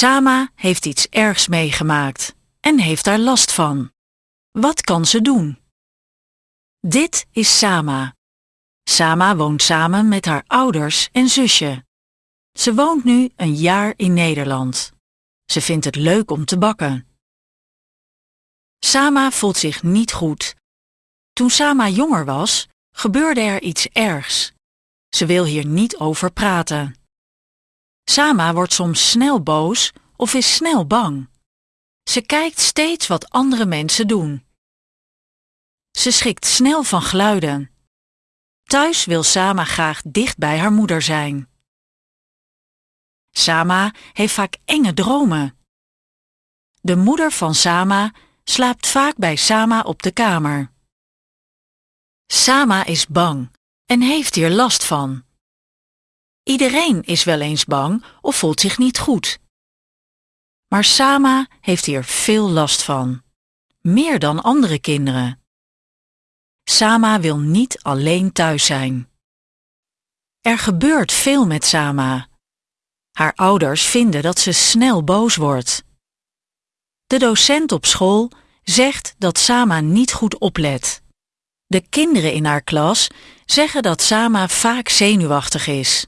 Sama heeft iets ergs meegemaakt en heeft daar last van. Wat kan ze doen? Dit is Sama. Sama woont samen met haar ouders en zusje. Ze woont nu een jaar in Nederland. Ze vindt het leuk om te bakken. Sama voelt zich niet goed. Toen Sama jonger was, gebeurde er iets ergs. Ze wil hier niet over praten. Sama wordt soms snel boos of is snel bang. Ze kijkt steeds wat andere mensen doen. Ze schrikt snel van geluiden. Thuis wil Sama graag dicht bij haar moeder zijn. Sama heeft vaak enge dromen. De moeder van Sama slaapt vaak bij Sama op de kamer. Sama is bang en heeft hier last van. Iedereen is wel eens bang of voelt zich niet goed. Maar Sama heeft hier veel last van. Meer dan andere kinderen. Sama wil niet alleen thuis zijn. Er gebeurt veel met Sama. Haar ouders vinden dat ze snel boos wordt. De docent op school zegt dat Sama niet goed oplet. De kinderen in haar klas zeggen dat Sama vaak zenuwachtig is.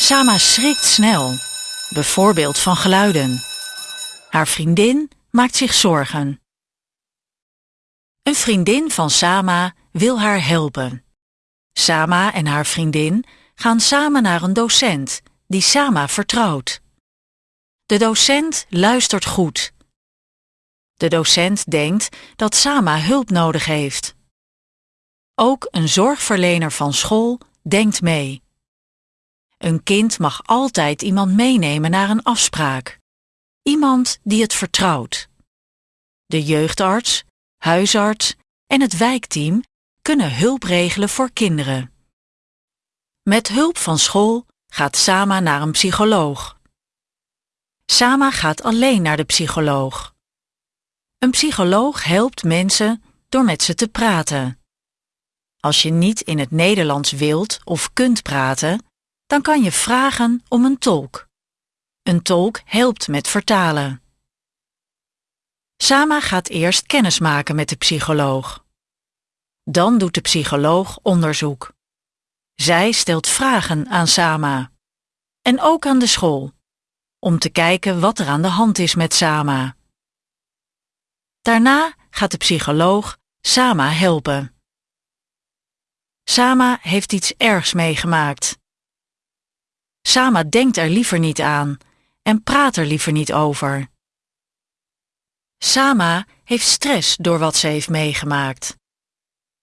Sama schrikt snel, bijvoorbeeld van geluiden. Haar vriendin maakt zich zorgen. Een vriendin van Sama wil haar helpen. Sama en haar vriendin gaan samen naar een docent die Sama vertrouwt. De docent luistert goed. De docent denkt dat Sama hulp nodig heeft. Ook een zorgverlener van school denkt mee. Een kind mag altijd iemand meenemen naar een afspraak. Iemand die het vertrouwt. De jeugdarts, huisarts en het wijkteam kunnen hulp regelen voor kinderen. Met hulp van school gaat Sama naar een psycholoog. Sama gaat alleen naar de psycholoog. Een psycholoog helpt mensen door met ze te praten. Als je niet in het Nederlands wilt of kunt praten, dan kan je vragen om een tolk. Een tolk helpt met vertalen. Sama gaat eerst kennis maken met de psycholoog. Dan doet de psycholoog onderzoek. Zij stelt vragen aan Sama. En ook aan de school. Om te kijken wat er aan de hand is met Sama. Daarna gaat de psycholoog Sama helpen. Sama heeft iets ergs meegemaakt. Sama denkt er liever niet aan en praat er liever niet over. Sama heeft stress door wat ze heeft meegemaakt.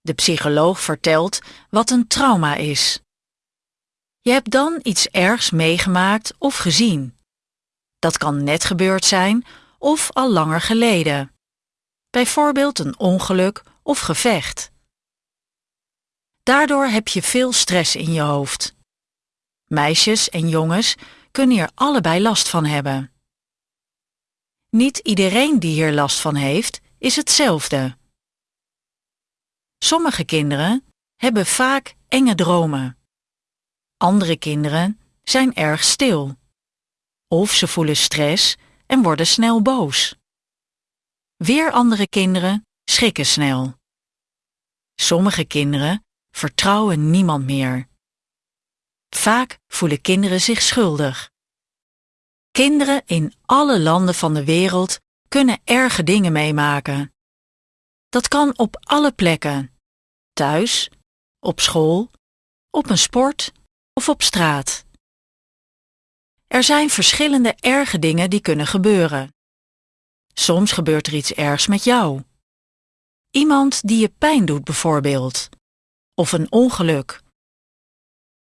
De psycholoog vertelt wat een trauma is. Je hebt dan iets ergs meegemaakt of gezien. Dat kan net gebeurd zijn of al langer geleden. Bijvoorbeeld een ongeluk of gevecht. Daardoor heb je veel stress in je hoofd. Meisjes en jongens kunnen hier allebei last van hebben. Niet iedereen die hier last van heeft, is hetzelfde. Sommige kinderen hebben vaak enge dromen. Andere kinderen zijn erg stil. Of ze voelen stress en worden snel boos. Weer andere kinderen schrikken snel. Sommige kinderen vertrouwen niemand meer. Vaak voelen kinderen zich schuldig. Kinderen in alle landen van de wereld kunnen erge dingen meemaken. Dat kan op alle plekken. Thuis, op school, op een sport of op straat. Er zijn verschillende erge dingen die kunnen gebeuren. Soms gebeurt er iets ergs met jou. Iemand die je pijn doet bijvoorbeeld. Of een ongeluk.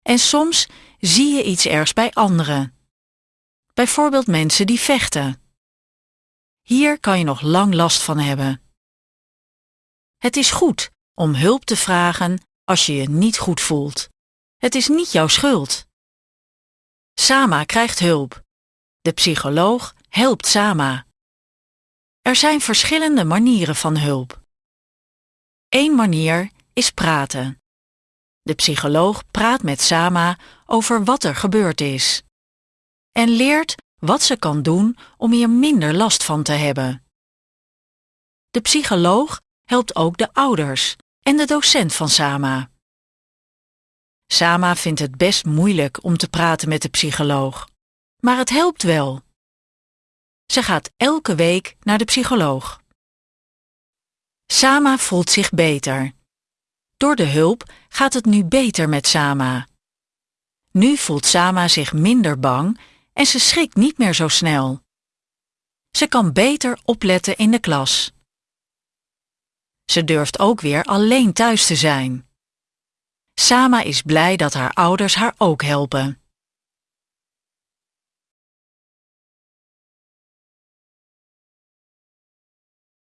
En soms zie je iets ergs bij anderen. Bijvoorbeeld mensen die vechten. Hier kan je nog lang last van hebben. Het is goed om hulp te vragen als je je niet goed voelt. Het is niet jouw schuld. Sama krijgt hulp. De psycholoog helpt Sama. Er zijn verschillende manieren van hulp. Eén manier is praten. De psycholoog praat met Sama over wat er gebeurd is en leert wat ze kan doen om hier minder last van te hebben. De psycholoog helpt ook de ouders en de docent van Sama. Sama vindt het best moeilijk om te praten met de psycholoog, maar het helpt wel. Ze gaat elke week naar de psycholoog. Sama voelt zich beter. Door de hulp gaat het nu beter met Sama. Nu voelt Sama zich minder bang en ze schrikt niet meer zo snel. Ze kan beter opletten in de klas. Ze durft ook weer alleen thuis te zijn. Sama is blij dat haar ouders haar ook helpen.